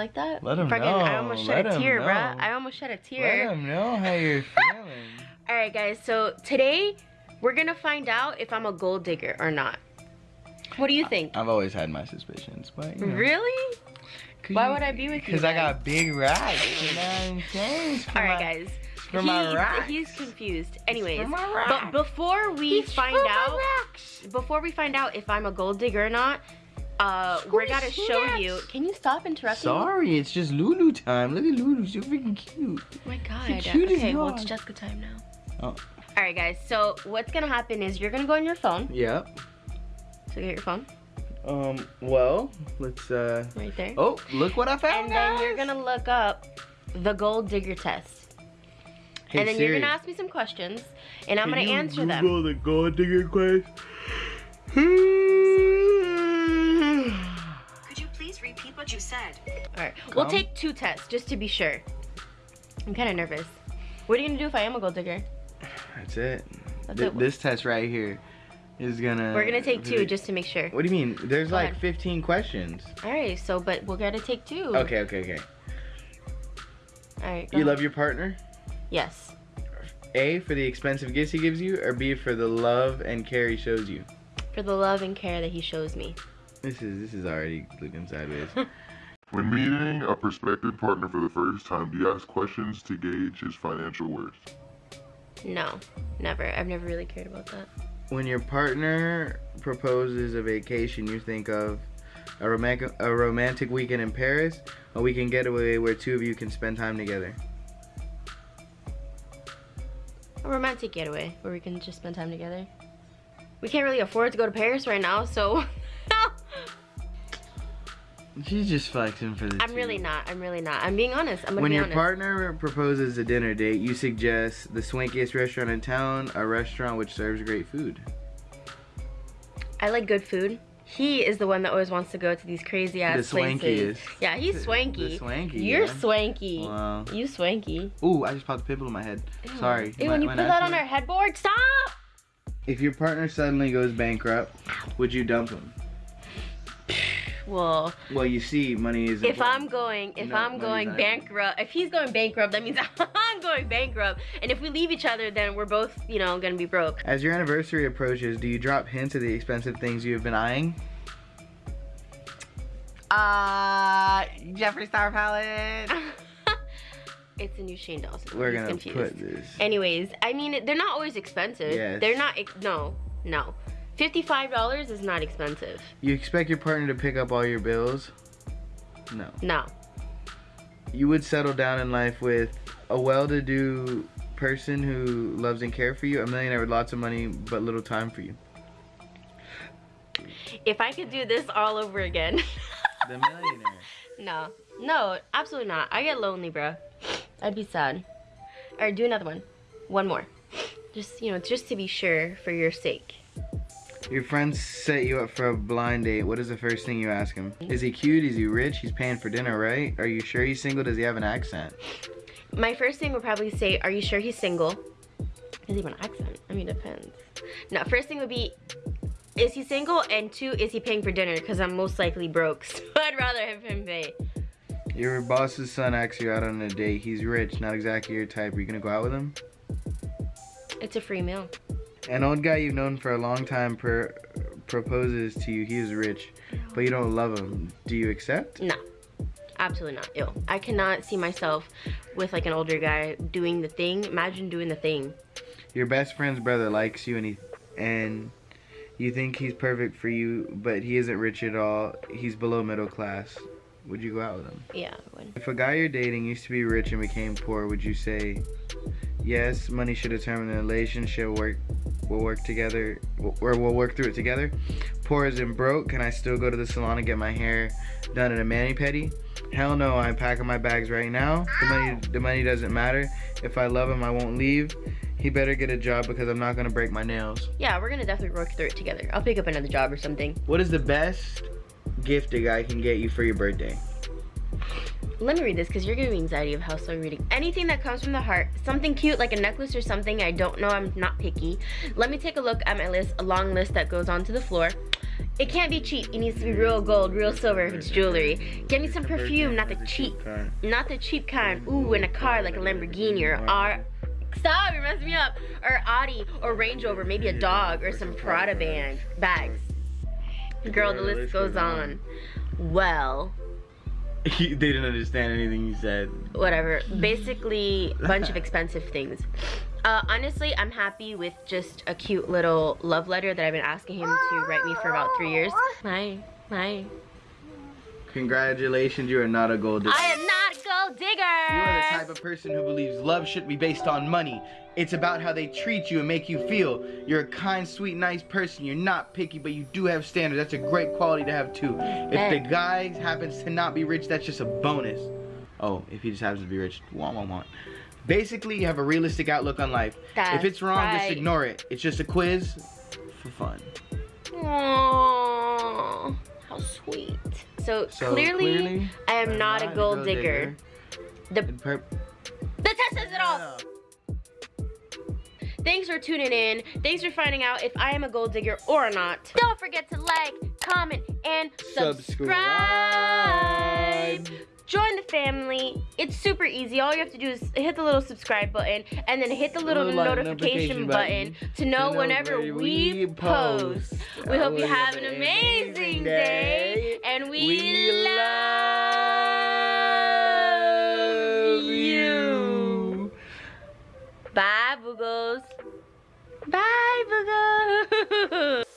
You like that? Let 'em Fucking- know. I almost shed Let a 'em tear, bruh. I almost shed a tear. Let tear. them know how you're feeling. All right, guys. So today we're gonna find out if I'm a gold digger or not. What do you think? I've always had my suspicions, but you know. Really? Why would I be with you Because I then? got big racks. You know what I'm saying? All right, guys. for my racks. He's confused. Anyways, for my but before we It's find out, before we find out if I'm a gold digger or not, uh, we're gonna show snacks. you. Can you stop interrupting? Sorry, it's just Lulu time. Look at Lulu, she's so freaking cute. Oh my god. The cutest Okay, well it's dog. Jessica time now. Oh. All right, guys. So what's gonna happen is you're gonna go on your phone. Yep. So get your phone Um, well, let's, uh, right there. oh, look what I found, and then you're gonna look up the gold digger test. Hey, and then Siri, you're gonna ask me some questions, and I'm can gonna you answer them. Google the gold digger quest. What you said? All right, we'll take two tests just to be sure. I'm kind of nervous. What are you gonna do if I am a gold digger? That's it. That's Th- it. This test right here is gonna. We're gonna take two just to make sure. What do you mean? There's Go like ahead. 15 questions. All right, so but we're gonna take two. Okay, okay, okay. All right. You love your partner? Yes. A for the expensive gifts he gives you, or B for the love and care he shows you. For the love and care that he shows me. This is this is already looking sideways. When meeting a prospective partner for the first time, do you ask questions to gauge his financial worth? No, never. I've never really cared about that. when your partner proposes a vacation, you think of a romantic a romantic weekend in Paris, a weekend getaway where two of you can spend time together. A romantic getaway where we can just spend time together. We can't really afford to go to Paris right now, so She's just flexing for the. I'm two. really not. I'm really not. I'm being honest. I'm When be your honest. partner proposes a dinner date, you suggest the swankiest restaurant in town, a restaurant which serves great food. I like good food. He is the one that always wants to go to these crazy ass The places. swankiest. Yeah, he's swanky. the swanky, You're yeah. swanky. Wow. You swanky. Ooh, I just popped a pimple in my head. Sorry. Ew, My- when you put that on our headboard, stop! If your partner suddenly goes bankrupt, would you dump him? Well, Well, you see, money is. if important. I'm going, if No, I'm going bankrupt, if he's going bankrupt, that means I'm going bankrupt. And if we leave each other, then we're both, you know, gonna be broke. As your anniversary approaches, do you drop hints of the expensive things you have been eyeing? Uh, Jeffree Star palette. it's a new Shane Dawson. We're gonna confused. put this. Anyways, I mean, they're not always expensive. Yes. They're not, no, no. $55 is not expensive. You expect your partner to pick up all your bills? No. No. You would settle down in life with a well-to-do person who loves and cares for you, a millionaire with lots of money but little time for you. If I could do this all over again. The millionaire. no. No, absolutely not. I get lonely, bro. I'd be sad. Alright, do another one. One more. Just, you know, just to be sure for your sake. Your friends set you up for a blind date. What is the first thing you ask him? Is he cute? Is he rich? He's paying for dinner, right? Are you sure he's single? Does he have an accent? My first thing would probably say, are you sure he's single? Does he have an accent? I mean, it depends. No, first thing would be, is he single? And two, is he paying for dinner? Because I'm most likely broke, so I'd rather have him pay. Your boss's son asks you out on a date. He's rich, not exactly your type. Are you gonna go out with him? It's a free meal. An old guy you've known for a long time per- proposes to you. He is rich, but you don't love him. Do you accept? No, absolutely not. Ew. I cannot see myself with like an older guy doing the thing. Imagine doing the thing. Your best friend's brother likes you and he and you think he's perfect for you, but he isn't rich at all. He's below middle class. Would you go out with him? Yeah, I would. If a guy you're dating used to be rich and became poor, would you say, yes, money should determine the relationship, work, we'll work together, or we'll work through it together? Poor as in broke, can I still go to the salon and get my hair done at a mani-pedi? Hell no, I'm packing my bags right now. The money, the money doesn't matter. If I love him, I won't leave. He better get a job because I'm not gonna break my nails. Yeah, we're gonna definitely work through it together. I'll pick up another job or something. What is the best gift a guy can get you for your birthday? Let me read this because you're giving me anxiety of how slow you're reading. Anything that comes from the heart, something cute like a necklace or something. I don't know. I'm not picky. Let me take a look at my list, a long list that goes onto the floor. It can't be cheap. It needs to be real gold, real silver if it's jewelry. Get me some perfume, not the cheap, not the cheap kind. Ooh, in a car like a Lamborghini or R. Stop, you're messing me up. Or Audi or Range Rover, maybe a dog or some Prada bag bags. Girl, the list goes on. Well, they didn't understand anything you said. whatever. Basically, a bunch of expensive things. Uh, honestly, I'm happy with just a cute little love letter that I've been asking him to write me for about three years. My, my. Congratulations, you are not a gold digger. I am not gold digger. You are the type of person who believes love shouldn't be based on money. It's about how they treat you and make you feel. You're a kind, sweet, nice person. You're not picky, but you do have standards. That's a great quality to have too. If the guy happens to not be rich, that's just a bonus. Oh, if he just happens to be rich, wah wah wah. Basically, you have a realistic outlook on life. That's if it's wrong, just ignore it. It's just a quiz for fun. Aww, how sweet. So, So, clearly, clearly, I am not, a gold digger. The, In per- the test says it all. Thanks for tuning in. Thanks for finding out if I am a gold digger or not. Don't forget to like, comment, and subscribe join the family. It's super easy. All you have to do is hit the little subscribe button and then hit the little, little notification, notification button, button, to know, know whenever we post. We hope you oh, have an amazing day, day and we, we love you. Bye, Boogles. Bye, Boogles.